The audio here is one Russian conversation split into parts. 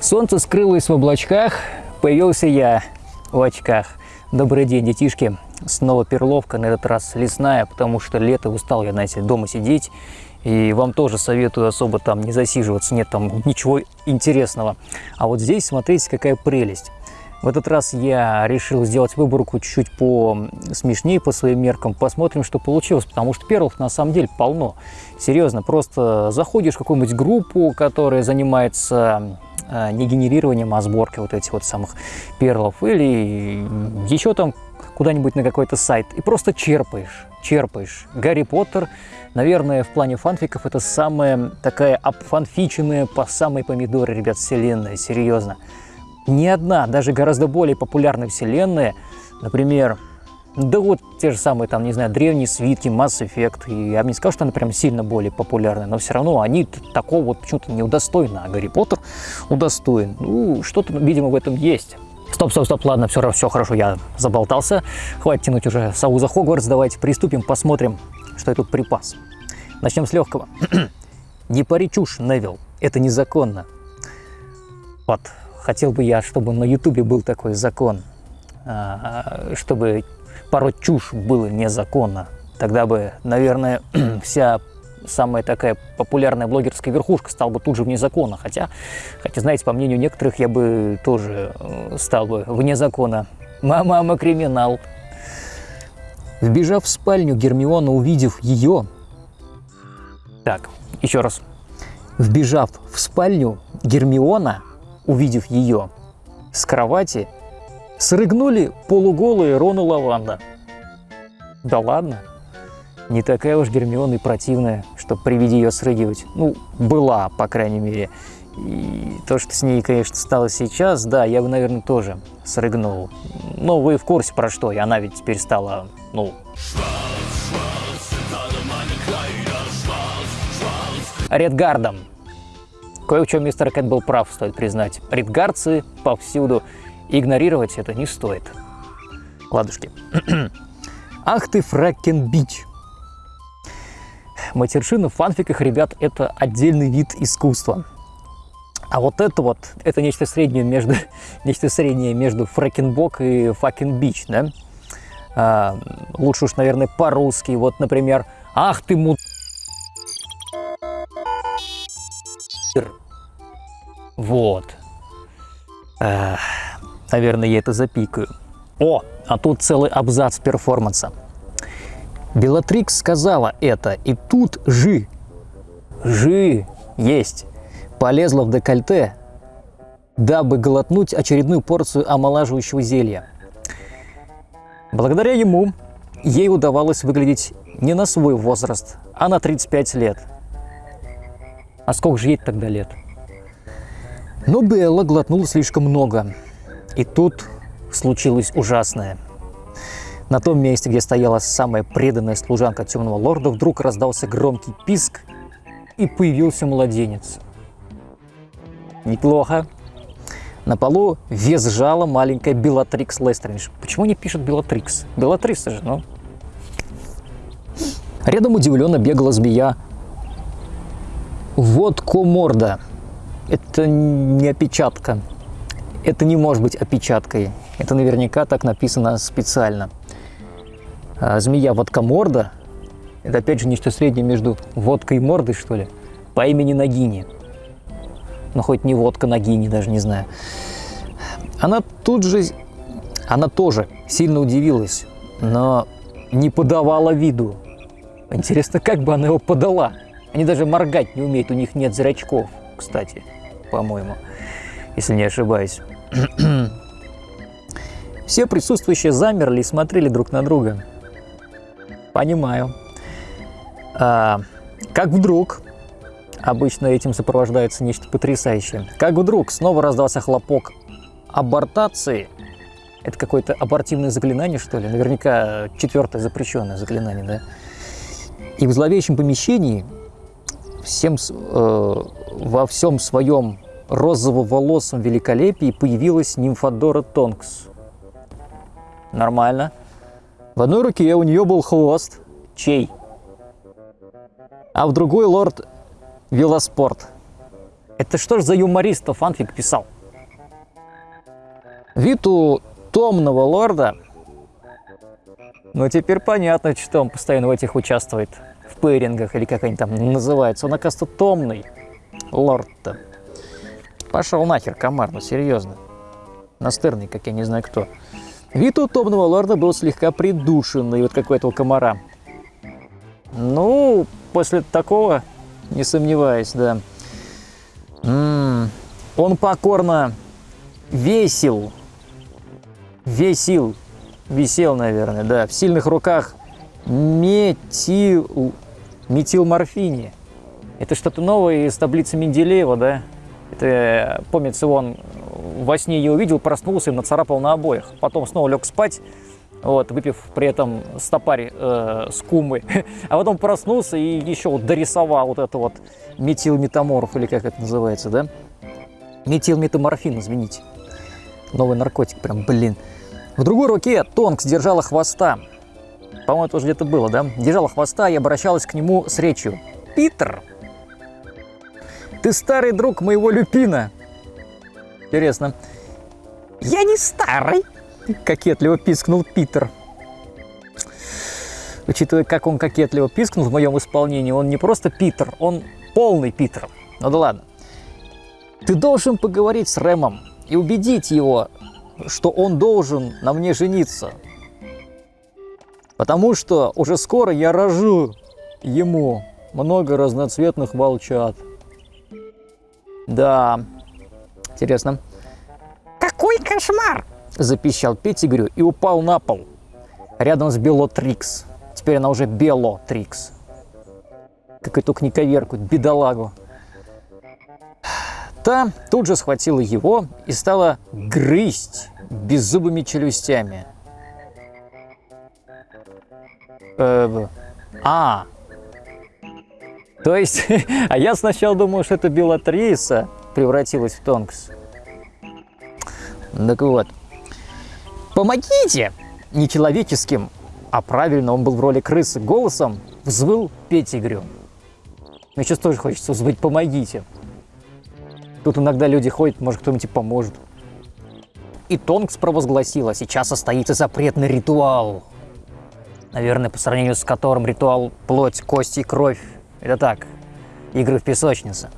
Солнце скрылось в облачках, появился я в очках. Добрый день, детишки. Снова перловка, на этот раз лесная, потому что лето устал я, знаете, дома сидеть. И вам тоже советую особо там не засиживаться, нет там ничего интересного. А вот здесь, смотрите, какая прелесть. В этот раз я решил сделать выборку чуть-чуть по смешнее, по своим меркам. Посмотрим, что получилось, потому что перлов на самом деле полно. Серьезно, просто заходишь в какую-нибудь группу, которая занимается не генерированием, а сборкой вот этих вот самых перлов, или еще там куда-нибудь на какой-то сайт, и просто черпаешь, черпаешь. Гарри Поттер, наверное, в плане фанфиков это самая такая обфанфиченная по самой помидоры, ребят, вселенная, серьезно ни одна, даже гораздо более популярная вселенная, например, да вот те же самые, там, не знаю, древние свитки, Mass Effect, и я бы не сказал, что она прям сильно более популярная, но все равно они такого вот почему-то не удостоены, а Гарри Поттер удостоен. Ну, что-то, видимо, в этом есть. Стоп, стоп, стоп, ладно, все, все хорошо, я заболтался. Хватит тянуть уже сову за Хогвартс, давайте приступим, посмотрим, что я тут припас. Начнем с легкого. не пари чушь, Невил, это незаконно. Вот, Хотел бы я, чтобы на Ютубе был такой закон, а, чтобы пороть чушь было незаконно. Тогда бы, наверное, вся самая такая популярная блогерская верхушка стала бы тут же вне закона. Хотя, хотя, знаете, по мнению некоторых, я бы тоже э, стал бы вне закона. Мама, криминал. Вбежав в спальню, Гермиона, увидев ее... Так, еще раз. Вбежав в спальню, Гермиона увидев ее с кровати, срыгнули полуголые Рон и Лаванда. Да ладно, не такая уж Гермиона и противная, чтобы при виде ее срыгивать. Ну, была, по крайней мере. И то, что с ней, конечно, стало сейчас, да, я бы, наверное, тоже срыгнул. Но вы в курсе про что, и она ведь теперь стала, ну... Редгардом. Кое в чем мистер Кэт был прав, стоит признать. Ридгарцы повсюду. Игнорировать это не стоит. Ладушки. Ах ты, Фракен Бич! Матершина в фанфиках, ребят, это отдельный вид искусства. А вот это вот, это нечто среднее между, нечто среднее между фрэкенбок и факен бич, да? А, лучше уж, наверное, по-русски. Вот, например, ах ты му... Вот. Эх, наверное, я это запикаю. О, а тут целый абзац перформанса. Белатрикс сказала это, и тут Жи, Жи есть, полезла в декольте, дабы глотнуть очередную порцию омолаживающего зелья. Благодаря ему ей удавалось выглядеть не на свой возраст, а на 35 лет. А сколько же ей тогда лет? Но Белла глотнула слишком много. И тут случилось ужасное. На том месте, где стояла самая преданная служанка Темного Лорда, вдруг раздался громкий писк, и появился младенец. Неплохо. На полу визжала маленькая Белатрикс Лестрендж. Почему не пишут Белатрикс? Белатрикс же, ну. Рядом удивленно бегала змея. Вот коморда это не опечатка. Это не может быть опечаткой. Это наверняка так написано специально. А змея водкоморда – это опять же нечто среднее между водкой и мордой, что ли, по имени Нагини. Ну, хоть не водка Нагини, даже не знаю. Она тут же, она тоже сильно удивилась, но не подавала виду. Интересно, как бы она его подала? Они даже моргать не умеют, у них нет зрачков, кстати по-моему, если не ошибаюсь. Все присутствующие замерли и смотрели друг на друга. Понимаю. А, как вдруг, обычно этим сопровождается нечто потрясающее, как вдруг снова раздался хлопок абортации. Это какое-то абортивное заклинание, что ли? Наверняка четвертое запрещенное заклинание, да? И в зловещем помещении всем, э, во всем своем розово-волосом великолепии появилась нимфодора Тонкс. Нормально. В одной руке у нее был хвост. Чей? А в другой лорд Велоспорт. Это что ж за юмориста фанфик писал? Вид у томного лорда ну, теперь понятно, что он постоянно в этих участвует. В пейрингах, или как они там называются. Он, оказывается, томный лорд-то. Пошел нахер, комар, ну серьезно. Настырный, как я не знаю кто. Вид у томного лорда был слегка придушенный, вот как у этого комара. Ну, после такого, не сомневаюсь, да. М -м, он покорно весил, весил висел, наверное, да, в сильных руках метил, метилморфине. Это что-то новое из таблицы Менделеева, да? Это, помнится, он во сне ее увидел, проснулся и нацарапал на обоих. Потом снова лег спать, вот, выпив при этом стопарь э, с. А потом проснулся и еще вот дорисовал вот это вот метилметаморф, или как это называется, да? Метилметаморфин, извините. Новый наркотик, прям, блин. В другой руке Тонкс держала хвоста. По-моему, это уже где-то было, да? Держала хвоста и обращалась к нему с речью. «Питер, ты старый друг моего люпина!» Интересно. «Я не старый!» – кокетливо пискнул Питер. Учитывая, как он кокетливо пискнул в моем исполнении, он не просто Питер, он полный Питер. Ну да ладно. Ты должен поговорить с Рэмом и убедить его, что он должен на мне жениться. Потому что уже скоро я рожу ему много разноцветных волчат. Да, интересно. Какой кошмар! Запищал Петтигрю и упал на пол. Рядом с Белотрикс. Теперь она уже Белотрикс. Как и только не бедолагу. Та тут же схватила его и стала грызть беззубыми челюстями. Э, а, то есть, а я сначала думал, что это Белатриса превратилась в Тонкс. Так вот, помогите! Нечеловеческим, а правильно он был в роли крысы, голосом взвыл Петигрю. Мне сейчас тоже хочется взвыть «помогите». Тут иногда люди ходят, может, кто-нибудь поможет. И Тонкс провозгласила, сейчас состоится запретный ритуал. Наверное, по сравнению с которым ритуал плоть, кости и кровь. Это так, игры в песочнице.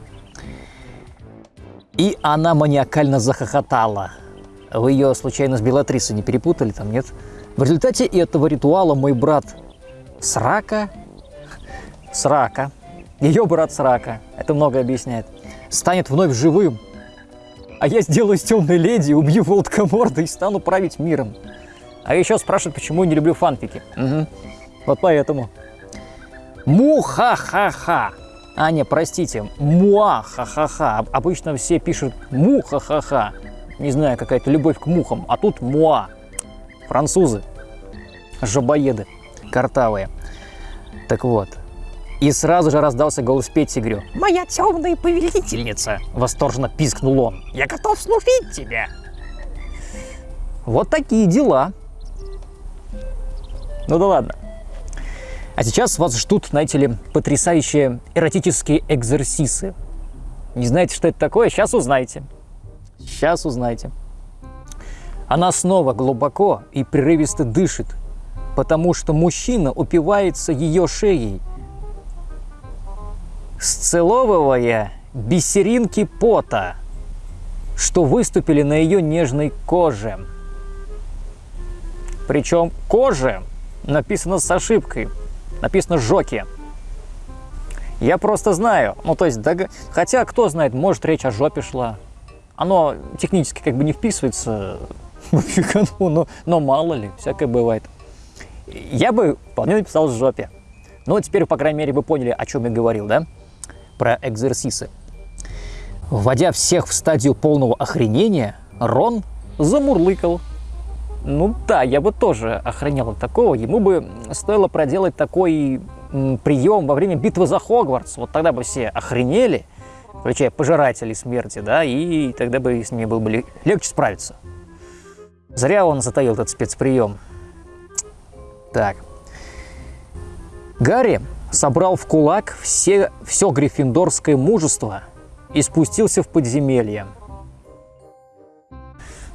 И она маниакально захохотала. Вы ее случайно с Белатрисой не перепутали там, нет? В результате этого ритуала мой брат Срака, Срака, ее брат Срака, это много объясняет, станет вновь живым. А я сделаю из темной леди, убью Волткоморда и стану править миром. А еще спрашивают, почему я не люблю фанфики. Угу. Вот поэтому. Му-ха-ха-ха. А, не, простите, муа-ха-ха-ха. Обычно все пишут му-ха-ха-ха. Не знаю, какая-то любовь к мухам. А тут муа. Французы. Жабоеды. Картавые. Так вот, и сразу же раздался голос Петтигрю. «Моя темная повелительница!» – восторженно пискнул он. «Я готов служить тебе!» Вот такие дела. Ну да ладно. А сейчас вас ждут, знаете ли, потрясающие эротические экзерсисы. Не знаете, что это такое? Сейчас узнаете. Сейчас узнаете. Она снова глубоко и прерывисто дышит, потому что мужчина упивается ее шеей – сцеловывая бисеринки пота, что выступили на ее нежной коже. Причем коже написано с ошибкой, написано «жоки». Я просто знаю, ну то есть, дог... хотя кто знает, может речь о жопе шла. Оно технически как бы не вписывается в фигану, но, но мало ли, всякое бывает. Я бы вполне написал жопе. Ну, теперь, по крайней мере, вы поняли, о чем я говорил, да? про экзерсисы. Вводя всех в стадию полного охренения, Рон замурлыкал. Ну да, я бы тоже охренел от такого. Ему бы стоило проделать такой прием во время битвы за Хогвартс. Вот тогда бы все охренели, включая пожирателей смерти, да, и тогда бы с ними было бы легче справиться. Зря он затаил этот спецприем. Так. Гарри собрал в кулак все, все гриффиндорское мужество и спустился в подземелье.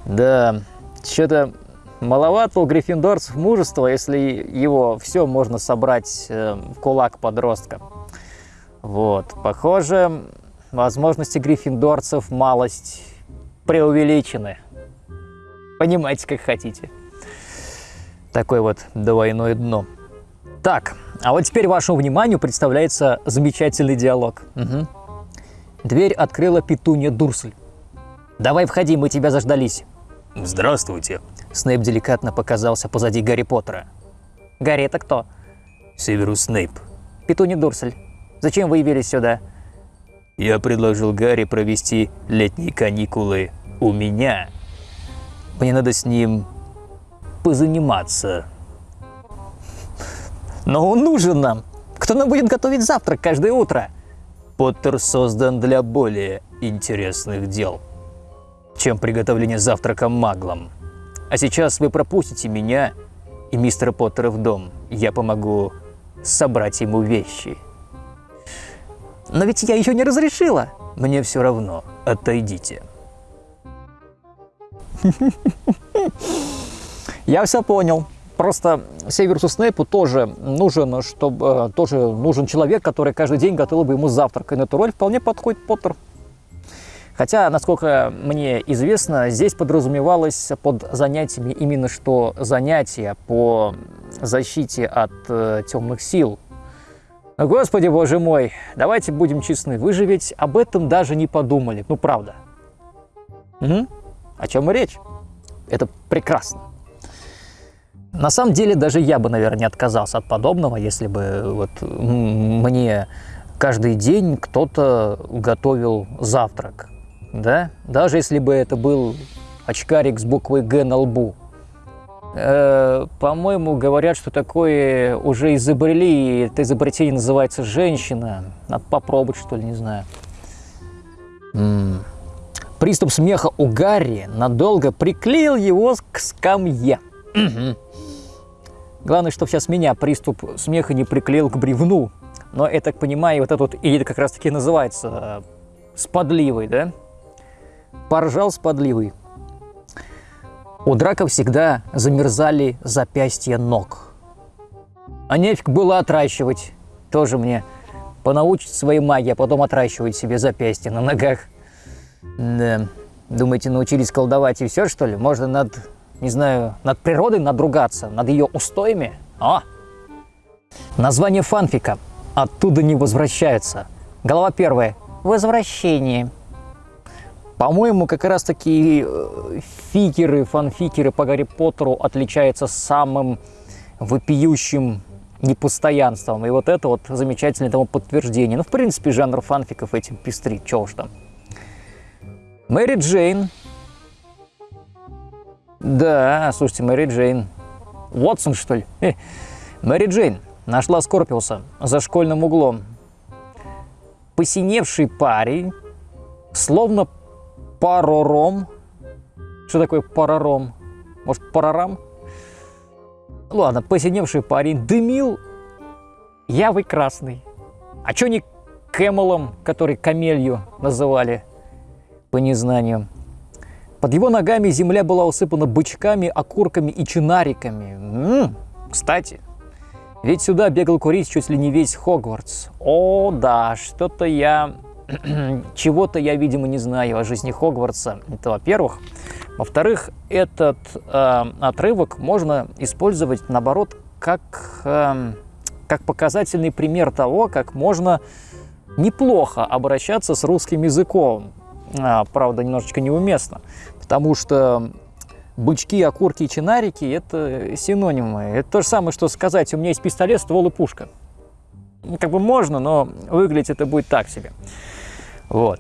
Да, что-то маловато у гриффиндорцев мужества, если его все можно собрать э, в кулак подростка. Вот, похоже, возможности гриффиндорцев малость преувеличены. Понимаете, как хотите. Такое вот двойное дно. Так, а вот теперь вашему вниманию представляется замечательный диалог. Угу. Дверь открыла петунья Дурсль. «Давай входи, мы тебя заждались». «Здравствуйте». Снейп деликатно показался позади Гарри Поттера. «Гарри, это кто?» Северус Снейп. «Петунья Дурсль. Зачем вы явились сюда?» Я предложил Гарри провести летние каникулы у меня. Мне надо с ним позаниматься. «Но он нужен нам. Кто нам будет готовить завтрак каждое утро?» Поттер создан для более интересных дел, чем приготовление завтрака маглам. А сейчас вы пропустите меня и мистера Поттера в дом. Я помогу собрать ему вещи. «Но ведь я еще не разрешила!» Мне все равно. Отойдите. Я все понял. Просто Северусу Снейпу тоже нужен, чтобы, тоже нужен человек, который каждый день готовил бы ему завтрак. И на эту роль вполне подходит Поттер. Хотя, насколько мне известно, здесь подразумевалось под занятиями именно что занятия по защите от э, темных сил. Господи, боже мой, давайте будем честны, вы же ведь об этом даже не подумали, ну правда. Угу. О чем и речь? Это прекрасно. На самом деле, даже я бы, наверное, не отказался от подобного, если бы вот мне каждый день кто-то готовил завтрак. Да? Даже если бы это был очкарик с буквой «Г» на лбу. Э, по-моему, говорят, что такое уже изобрели, и это изобретение называется «женщина». Надо попробовать, что ли, не знаю. М -м. Приступ смеха у Гарри надолго приклеил его к скамье. Главное, чтобы сейчас меня приступ смеха не приклеил к бревну. Но я так понимаю, вот этот вот или как раз таки называется э, сподливый, да? Поржал сподливый. У Драка всегда замерзали запястья ног. А нефиг было отращивать. Тоже мне понаучить своей магии, а потом отращивать себе запястья на ногах. Да. Думаете, научились колдовать и все, что ли? Можно над не знаю, над природой надругаться, над ее устоями. О! Название фанфика «Оттуда не возвращаются». Голова первая. Возвращение. По-моему, как раз таки э, фикеры, фанфикеры по Гарри Поттеру отличаются самым вопиющим непостоянством. И вот это вот замечательное тому подтверждение. Ну, в принципе, жанр фанфиков этим пестрит, чего уж там. Мэри Джейн да, слушайте, Мэри Джейн. Уотсон, что ли? Э, Мэри Джейн нашла Скорпиуса за школьным углом. Посиневший парень, словно парором. Что такое парором? Может, парорам? Ладно, посиневший парень дымил явой красный. А что не Кэмелом, который камелью называли по незнанию? Под его ногами земля была усыпана бычками, окурками и чинариками. М-м, кстати, ведь сюда бегал курить чуть ли не весь Хогвартс. О, да, что-то я... Чего-то я, видимо, не знаю о жизни Хогвартса. Это во-первых. Во-вторых, этот э, отрывок можно использовать, наоборот, как, э, как показательный пример того, как можно неплохо обращаться с русским языком. А, правда, немножечко неуместно. Потому что бычки, окурки и чинарики – это синонимы. Это то же самое, что сказать, у меня есть пистолет, ствол и пушка. Как бы можно, но выглядеть это будет так себе. Вот.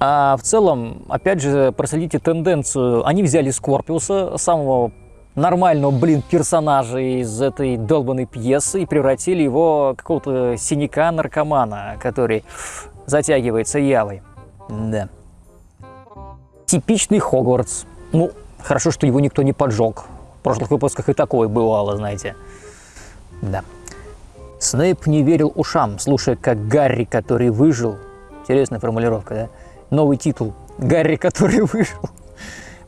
А в целом, опять же, проследите тенденцию. Они взяли Скорпиуса, самого нормального, блин, персонажа из этой долбанной пьесы и превратили его в какого-то синяка-наркомана, который затягивается явой. Да типичный Хогвартс. Ну, хорошо, что его никто не поджег. В прошлых выпусках и такое бывало, знаете. Да. Снейп не верил ушам, слушая, как Гарри, который выжил, Интересная формулировка, да? Новый титул. Гарри, который вышел,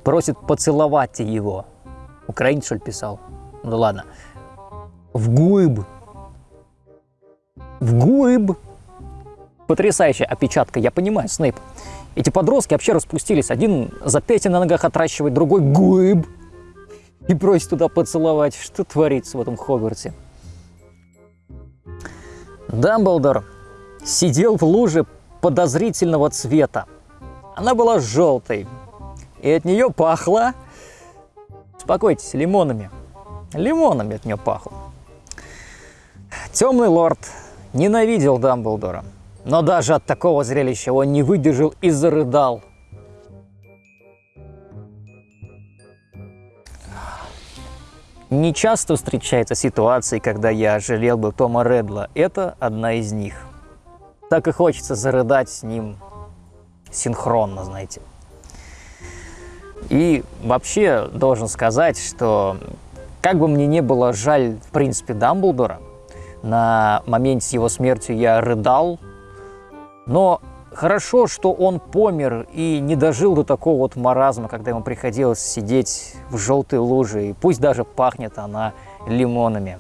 просит поцеловать его. Украинец, что ли, писал? Ну ладно. В гуиб. В гуиб. Потрясающая опечатка, я понимаю, Снейп. Эти подростки вообще распустились. Один запястье на ногах отращивает, другой гуиб. И просит туда поцеловать. Что творится в этом Хогвартсе? Дамблдор сидел в луже подозрительного цвета. Она была желтой, и от нее пахло, успокойтесь, лимонами. Лимонами от нее пахло. Темный лорд ненавидел Дамблдора, но даже от такого зрелища он не выдержал и зарыдал. Не часто встречается ситуации, когда я жалел бы Тома Редла. Это одна из них. Так и хочется зарыдать с ним синхронно, знаете. И вообще должен сказать, что как бы мне не было жаль, в принципе, Дамблдора, на моменте его смерти я рыдал, но Хорошо, что он помер и не дожил до такого вот маразма, когда ему приходилось сидеть в желтой луже, и пусть даже пахнет она лимонами.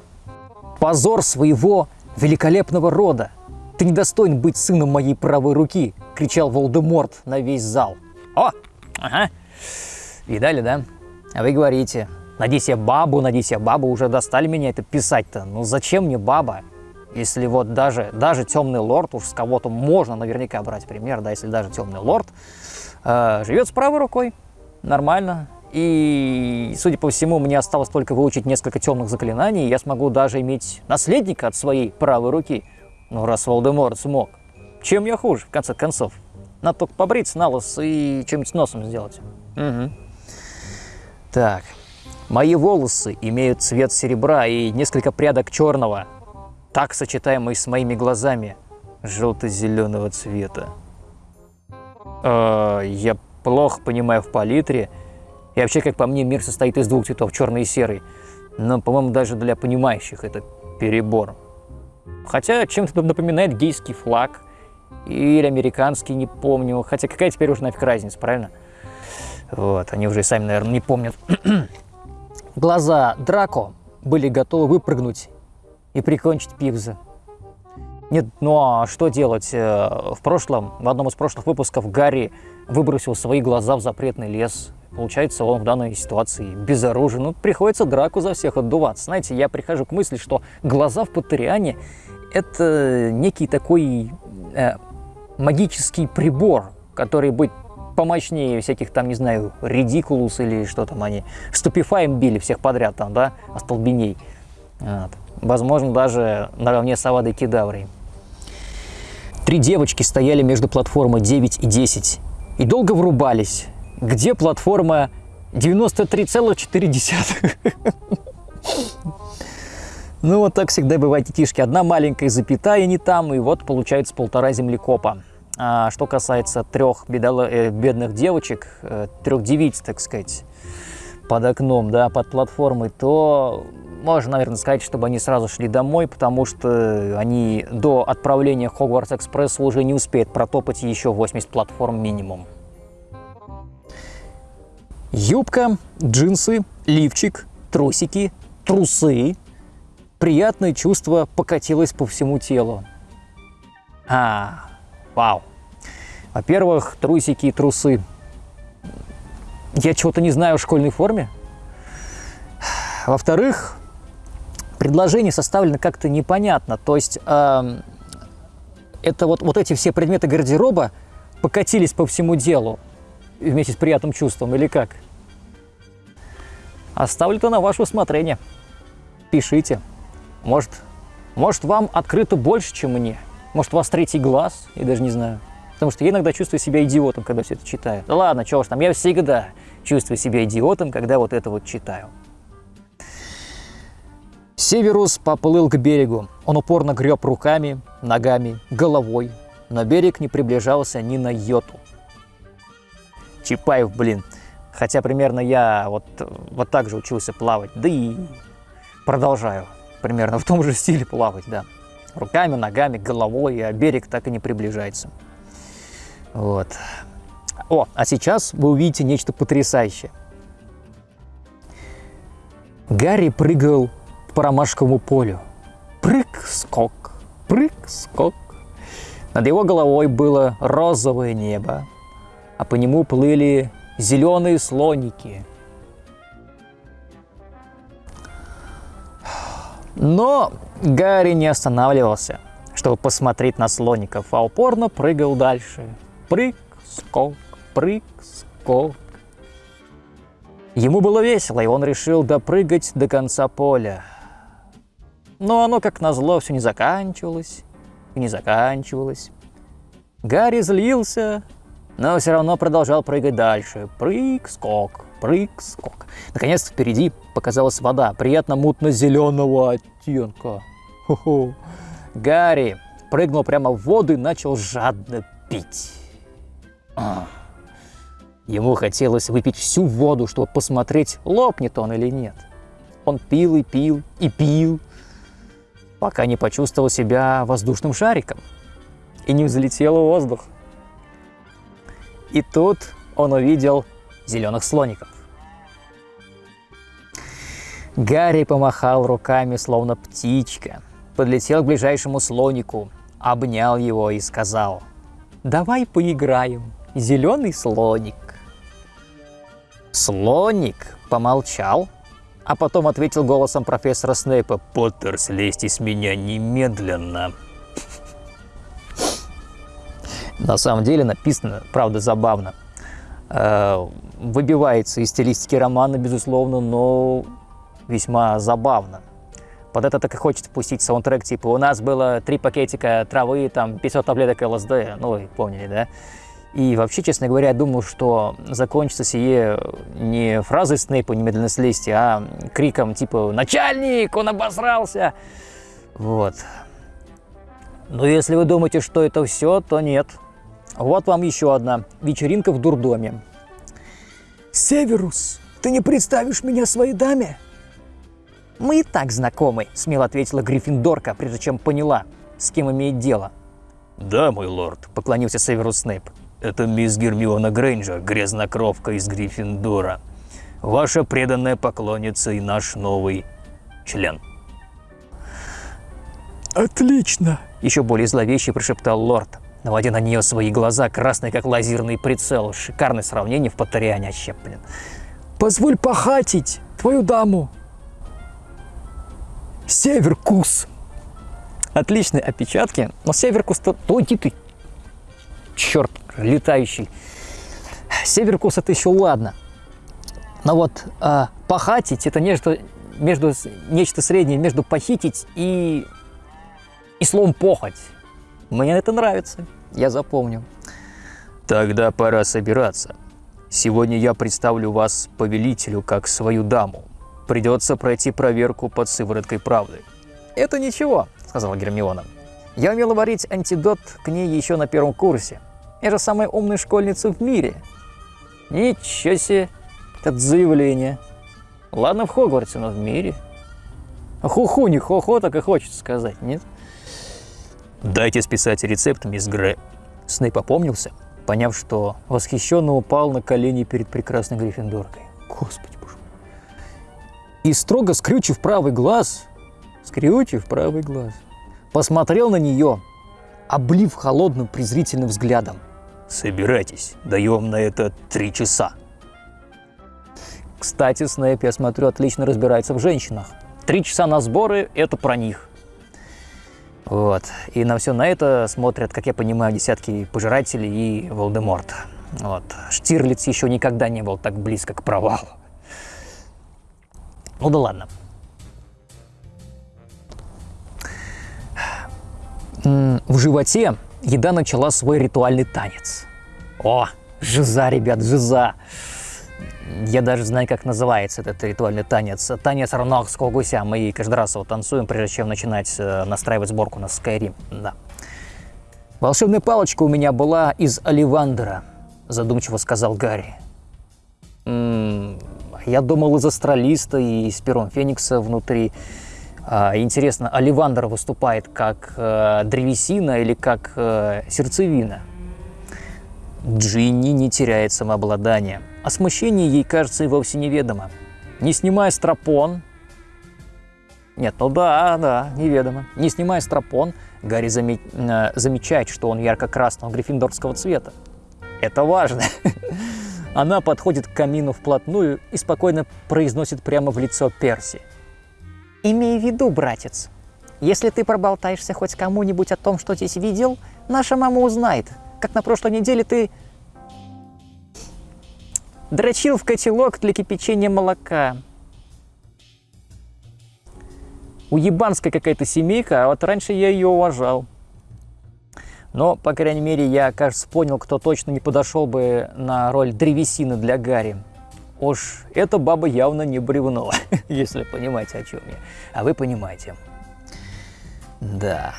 «Позор своего великолепного рода! Ты недостоин быть сыном моей правой руки!» — кричал Волдеморт на весь зал. «О! Ага! Видали, да? А вы говорите, надеюсь, я бабу, надеюсь, я бабу, уже достали меня это писать-то. Ну зачем мне баба? Если вот даже, даже темный лорд, уж с кого-то можно наверняка брать пример, да, если даже темный лорд э, живет с правой рукой, нормально. И, судя по всему, мне осталось только выучить несколько темных заклинаний, и я смогу даже иметь наследника от своей правой руки. Ну, раз Волдеморт смог. Чем я хуже, в конце концов? Надо только побриться на лос и чем-нибудь с носом сделать. Угу. Так. Мои волосы имеют цвет серебра и несколько прядок черного так сочетаемый с моими глазами, желто-зеленого цвета. Э, я плохо понимаю в палитре. И вообще, как по мне, мир состоит из двух цветов, черный и серый. Но, по-моему, даже для понимающих это перебор. Хотя чем-то напоминает гейский флаг. Или американский, не помню. Хотя какая теперь уже нафиг разница, правильно? Вот, они уже и сами, наверное, не помнят. Глаза Драко были готовы выпрыгнуть и прикончить Пигза. Нет, ну а что делать? Э, в прошлом, в одном из прошлых выпусков Гарри выбросил свои глаза в запретный лес. Получается, он в данной ситуации безоружен. Ну, приходится драку за всех отдуваться. Знаете, я прихожу к мысли, что глаза в Патриане – это некий такой э, магический прибор, который будет помощнее всяких там, не знаю, редикулус или что там они, ступифаем били всех подряд там, да, остолбеней. Вот возможно, даже наравне с Авадой Кедаврой. Три девочки стояли между платформой 9 и 10 и долго врубались, где платформа 93,4. Ну, вот так всегда бывает, детишки. Одна маленькая запятая не там, и вот получается полтора землекопа. А что касается трех бедало, э, бедных девочек, э, трех девиц, так сказать, под окном, да, под платформой, то можно, наверное, сказать, чтобы они сразу шли домой, потому что они до отправления Хогвартс Экспресс уже не успеют протопать еще 80 платформ минимум. Юбка, джинсы, лифчик, трусики, трусы. Приятное чувство покатилось по всему телу. А, вау. Во-первых, трусики и трусы. Я чего-то не знаю в школьной форме. Во-вторых, предложение составлено как-то непонятно. То есть э, это вот, вот эти все предметы гардероба покатились по всему делу вместе с приятным чувством или как? Оставлю это на ваше усмотрение. Пишите. Может, может, вам открыто больше, чем мне. Может, у вас третий глаз, я даже не знаю. Потому что я иногда чувствую себя идиотом, когда все это читаю. Да ладно, чего ж там, я всегда чувствую себя идиотом, когда вот это вот читаю. Северус поплыл к берегу. Он упорно греб руками, ногами, головой. Но берег не приближался ни на йоту. Чапаев, блин. Хотя примерно я вот, вот так же учился плавать. Да и продолжаю примерно в том же стиле плавать, да. Руками, ногами, головой, а берег так и не приближается. Вот. О, а сейчас вы увидите нечто потрясающее. Гарри прыгал по ромашковому полю. Прыг-скок, прыг-скок. Над его головой было розовое небо, а по нему плыли зеленые слоники. Но Гарри не останавливался, чтобы посмотреть на слоников, а упорно прыгал дальше. Прыг-скок, прыг-скок. Ему было весело, и он решил допрыгать до конца поля. Но оно, как назло, все не заканчивалось и не заканчивалось. Гарри злился, но все равно продолжал прыгать дальше. Прыг-скок, прыг-скок. Наконец впереди показалась вода, приятно мутно-зеленого оттенка. Хо-хо. Гарри прыгнул прямо в воду и начал жадно пить. А. Ему хотелось выпить всю воду, чтобы посмотреть, лопнет он или нет. Он пил и пил и пил, пока не почувствовал себя воздушным шариком и не взлетел в воздух. И тут он увидел зеленых слоников. Гарри помахал руками, словно птичка, подлетел к ближайшему слонику, обнял его и сказал, «Давай поиграем, зеленый слоник». Слоник помолчал, а потом ответил голосом профессора Снейпа, «Поттер, слезьте с меня немедленно!» На самом деле написано, правда, забавно. Э, выбивается из стилистики романа, безусловно, но весьма забавно. Под это так и хочется пустить саундтрек, типа у нас было три пакетика травы, там 500 таблеток ЛСД, ну вы помнили, да? И вообще, честно говоря, я думаю, что закончится сие не фразой Снейпа «немедленно слезьте», а криком типа «Начальник! Он обосрался!» Вот. Но если вы думаете, что это все, то нет. Вот вам еще одна вечеринка в дурдоме. «Северус, ты не представишь меня своей даме?» «Мы и так знакомы», — смело ответила Гриффиндорка, прежде чем поняла, с кем имеет дело. «Да, мой лорд», — поклонился Северус Снейп. «Это мисс Гермиона Грейнджер, грязнокровка из Гриффиндора. Ваша преданная поклонница и наш новый член». «Отлично!» — еще более зловеще прошептал лорд, наводя на нее свои глаза, красные как лазерный прицел. Шикарное сравнение в Поттериане вообще, блин. «Позволь похатить твою даму!» Северкус. Отличные опечатки, но Северкус-то... Ой, ты, черт, летающий. Северкус это еще ладно. Но вот а, похатить это нечто, между, нечто среднее между похитить и, и словом похоть. Мне это нравится, я запомню. Тогда пора собираться. Сегодня я представлю вас повелителю как свою даму. Придется пройти проверку под сывороткой правды. «Это ничего», — сказала Гермиона. «Я умела варить антидот к ней еще на первом курсе. Я же самая умная школьница в мире». «Ничего себе! Это заявление. Ладно, в Хогвартсе, но в мире». Хуху, не хо-хо, так и хочется сказать, нет? Дайте списать рецепт, мисс Гре. Снейп опомнился, поняв, что восхищенно упал на колени перед прекрасной Гриффиндоркой. Господи, и строго скрючив правый глаз, скрючив правый глаз, посмотрел на нее, облив холодным презрительным взглядом. «Собирайтесь, даем на это три часа». Кстати, Снэйп, я смотрю, отлично разбирается в женщинах. Три часа на сборы – это про них. Вот. И на все на это смотрят, как я понимаю, десятки пожирателей и Волдеморт. Вот. Штирлиц еще никогда не был так близко к провалу. Ну да ладно. В животе еда начала свой ритуальный танец. О, жиза, ребят, жиза. Я даже знаю, как называется этот ритуальный танец. Танец равнахского гуся. Мы каждый раз его танцуем, прежде чем начинать э, настраивать сборку на Skyrim. Да. Волшебная палочка у меня была из Оливандера, задумчиво сказал Гарри. М -м, я думал из астралиста и из пером Феникса внутри. А, интересно, Оливандер выступает как э, древесина или как э, сердцевина? Джинни не теряет самообладание, а смущение ей кажется и вовсе неведомо. Не снимая стропон... Нет, ну да, да, неведомо. Не снимая стропон, Гарри заме... э, замечает, что он ярко-красного гриффиндорского цвета. Это важно. Она подходит к камину вплотную и спокойно произносит прямо в лицо Перси. Имей в виду, братец, если ты проболтаешься хоть кому-нибудь о том, что здесь видел, наша мама узнает, как на прошлой неделе ты дрочил в котелок для кипячения молока. Уебанская какая-то семейка, а вот раньше я ее уважал. Но, по крайней мере, я, кажется, понял, кто точно не подошел бы на роль древесины для Гарри. Уж эта баба явно не бревно, если понимаете, о чем я. А вы понимаете. Да.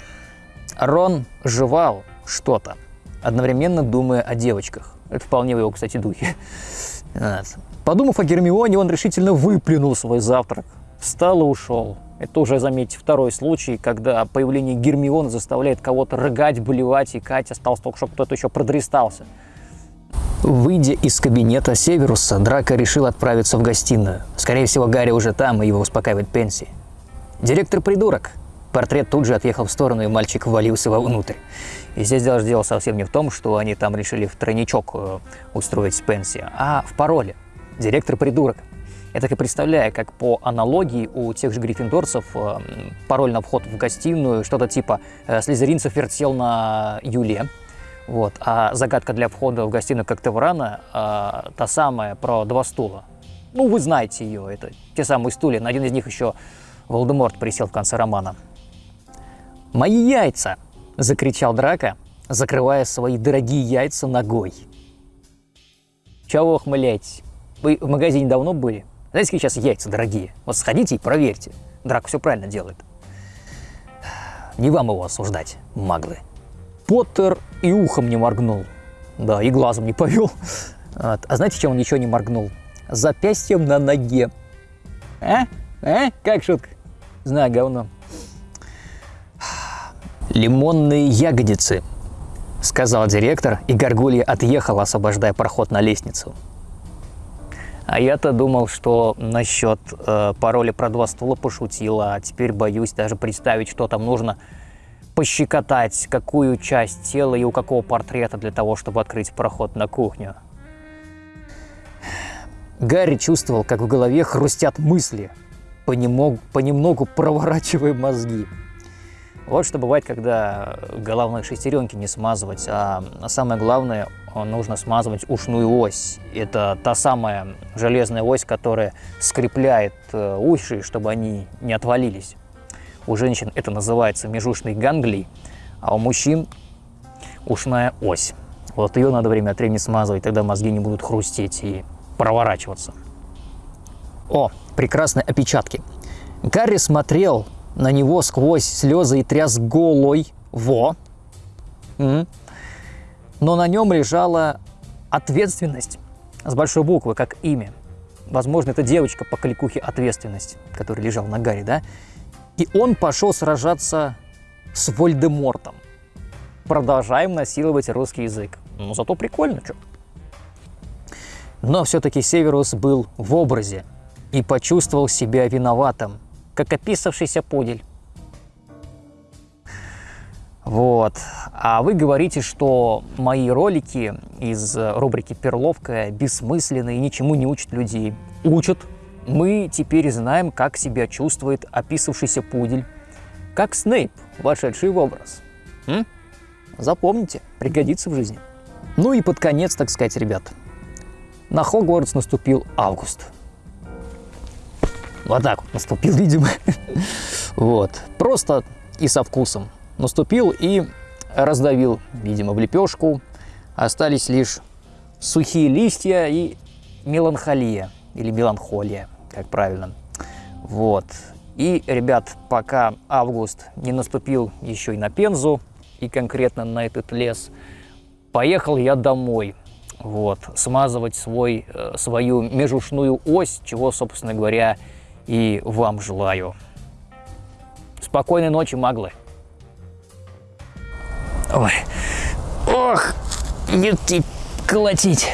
Рон жевал что-то, одновременно думая о девочках. Это вполне в его, кстати, духе. Подумав о Гермионе, он решительно выплюнул свой завтрак, встал и ушел. Это уже, заметьте, второй случай, когда появление Гермиона заставляет кого-то рыгать, болевать, и Катя осталось только, чтобы кто-то еще продрестался. Выйдя из кабинета Северуса, Драко решил отправиться в гостиную. Скорее всего, Гарри уже там, и его успокаивает Пенси. Директор придурок. Портрет тут же отъехал в сторону, и мальчик ввалился вовнутрь. И здесь даже дело совсем не в том, что они там решили в тройничок э, устроить Пенси, а в пароле. Директор придурок. Я так и представляю, как по аналогии у тех же гриффиндорцев э, пароль на вход в гостиную, что-то типа э, «Слизеринцев вертел на Юле», вот. А загадка для входа в гостиную Коктеврана э, та самая про два стула. Ну, вы знаете ее, это те самые стулья. На один из них еще Волдеморт присел в конце романа. «Мои яйца!» – закричал Драко, закрывая свои дорогие яйца ногой. Чего ухмыляетесь? Вы в магазине давно были? Знаете, какие сейчас яйца дорогие? Вот сходите и проверьте. Драко все правильно делает. Не вам его осуждать, маглы. Поттер и ухом не моргнул. Да, и глазом не повел. Вот. А знаете, чем он ничего не моргнул? Запястьем на ноге. А? А? Как шутка? Знаю, говно. «Лимонные ягодицы», — сказал директор, и Горгулья отъехала, освобождая проход на лестницу. А я-то думал, что насчет э, пароля про два стула пошутила, а теперь боюсь даже представить, что там нужно пощекотать, какую часть тела и у какого портрета для того, чтобы открыть проход на кухню. Гарри чувствовал, как в голове хрустят мысли, понемногу, понемногу проворачивая мозги. Вот что бывает, когда головные шестеренки не смазывать, а самое главное, нужно смазывать ушную ось. Это та самая железная ось, которая скрепляет э, уши, чтобы они не отвалились. У женщин это называется межушной ганглий, а у мужчин ушная ось. Вот ее надо время от времени смазывать, тогда мозги не будут хрустеть и проворачиваться. О, прекрасные опечатки. Гарри смотрел на него сквозь слезы и тряс голой. Во! Но на нем лежала ответственность с большой буквы, как имя. Возможно, это девочка по кликухе «Ответственность», который лежал на Гарри, да? И он пошел сражаться с Вольдемортом. Продолжаем насиловать русский язык. Ну, зато прикольно, что. Но все-таки Северус был в образе и почувствовал себя виноватым, как описавшийся подель. Вот. А вы говорите, что мои ролики из рубрики «Перловка» бессмысленны и ничему не учат людей. Учат. Мы теперь знаем, как себя чувствует описавшийся пудель. Как Снейп, вошедший в образ. М? Запомните, пригодится в жизни. Ну и под конец, так сказать, ребят. На Хогвартс наступил август. Вот так вот наступил, видимо. Вот. Просто и со вкусом. Наступил и раздавил, видимо, в лепешку. Остались лишь сухие листья и меланхолия. Или меланхолия, как правильно. Вот. И, ребят, пока август не наступил еще и на Пензу, и конкретно на этот лес, поехал я домой. Вот, смазывать свой, э, свою межушную ось, чего, собственно говоря, и вам желаю. Спокойной ночи, маглы. Ой, ох, юти, колотить.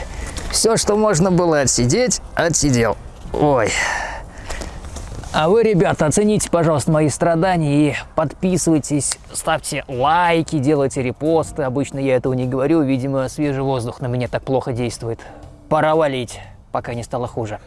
Все, что можно было отсидеть, отсидел. Ой. А вы, ребята, оцените, пожалуйста, мои страдания и подписывайтесь, ставьте лайки, делайте репосты. Обычно я этого не говорю, видимо, свежий воздух на меня так плохо действует. Пора валить, пока не стало хуже.